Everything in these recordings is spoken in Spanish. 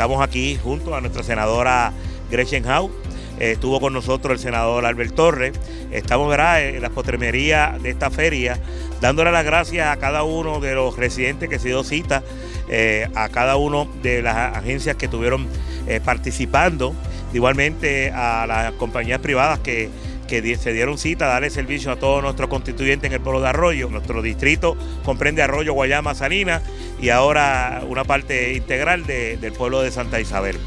estamos aquí junto a nuestra senadora Gretchen Howe. estuvo con nosotros el senador Albert Torres. Estamos ¿verdad? en la potremería de esta feria, dándole las gracias a cada uno de los residentes que se dio cita, eh, a cada uno de las agencias que estuvieron eh, participando, igualmente a las compañías privadas que que se dieron cita a darle servicio a todos nuestros constituyentes en el pueblo de Arroyo. Nuestro distrito comprende Arroyo, Guayama, Salinas y ahora una parte integral del pueblo de Santa Isabel.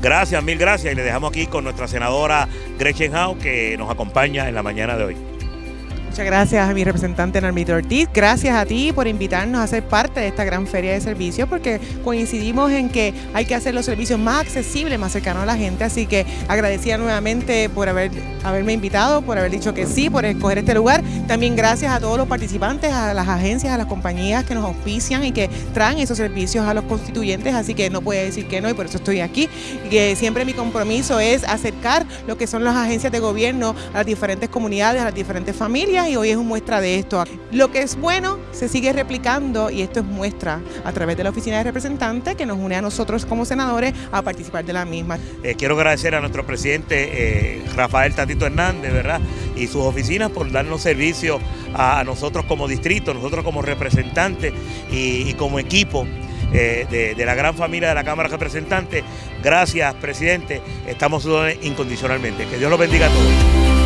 gracias, mil gracias y le dejamos aquí con nuestra senadora Gretchen Howe que nos acompaña en la mañana de hoy. Muchas gracias a mi representante Narmito Ortiz. Gracias a ti por invitarnos a ser parte de esta gran feria de servicios porque coincidimos en que hay que hacer los servicios más accesibles, más cercanos a la gente. Así que agradecida nuevamente por haber, haberme invitado, por haber dicho que sí, por escoger este lugar. También gracias a todos los participantes, a las agencias, a las compañías que nos auspician y que traen esos servicios a los constituyentes. Así que no puede decir que no y por eso estoy aquí. Y que siempre mi compromiso es acercar lo que son las agencias de gobierno a las diferentes comunidades, a las diferentes familias y hoy es una muestra de esto. Lo que es bueno se sigue replicando y esto es muestra a través de la oficina de representantes que nos une a nosotros como senadores a participar de la misma. Eh, quiero agradecer a nuestro presidente eh, Rafael Tatito Hernández, ¿verdad? Y sus oficinas por darnos servicio a, nosotros como distrito, nosotros como representantes y, como equipo. Eh, de, de, la gran familia de la Cámara de Representantes. Gracias, presidente. Estamos incondicionalmente. Que Dios los bendiga a todos.